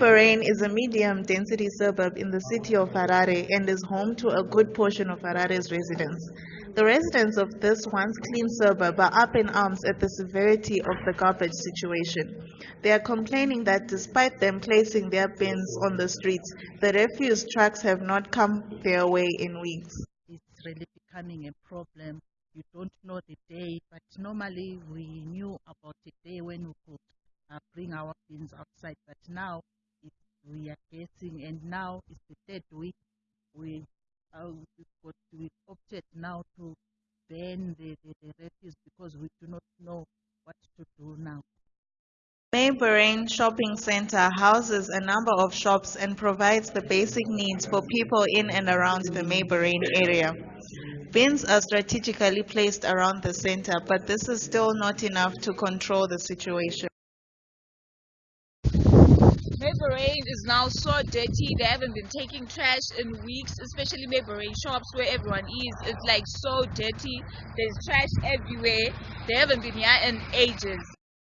Mabelreign is a medium-density suburb in the city of Harare and is home to a good portion of Harare's residents. The residents of this once clean suburb are up in arms at the severity of the garbage situation. They are complaining that despite them placing their bins on the streets, the refuse trucks have not come their way in weeks. It's really becoming a problem. You don't know the day, but normally we knew about the day when we could uh, bring our bins outside, but now we are getting, and now it's the third week. We uh, got, we opted now to ban the, the, the refuse because we do not know what to do now. Mabelreign Shopping Center houses a number of shops and provides the basic needs for people in and around the Mabelreign area. Bins are strategically placed around the center, but this is still not enough to control the situation. Mabelreign is now so dirty. They haven't been taking trash in weeks, especially Mabelreign shops where everyone is. It's like so dirty. There's trash everywhere. They haven't been here in ages.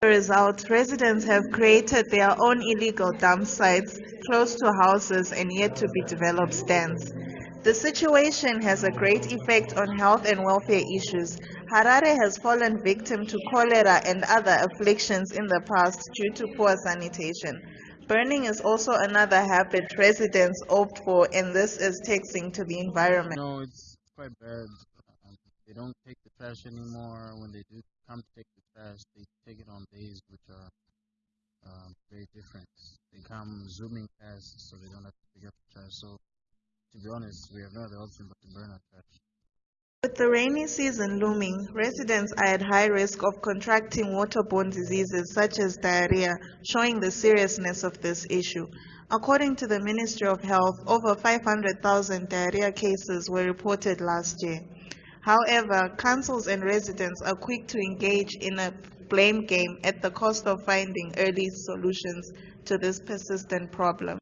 As a result, residents have created their own illegal dump sites close to houses and yet to be developed stands. The situation has a great effect on health and welfare issues. Harare has fallen victim to cholera and other afflictions in the past due to poor sanitation. Burning is also another habit residents opt for, and this is taxing to the environment. No, it's quite bad. Um, they don't take the trash anymore. When they do come to take the trash, they take it on days which are um, very different. They come zooming past, so they don't have to pick up the trash. So, to be honest, we have no other option but to burn our trash. With the rainy season looming, residents are at high risk of contracting waterborne diseases such as diarrhea, showing the seriousness of this issue. According to the Ministry of Health, over 500,000 diarrhea cases were reported last year. However, councils and residents are quick to engage in a blame game at the cost of finding early solutions to this persistent problem.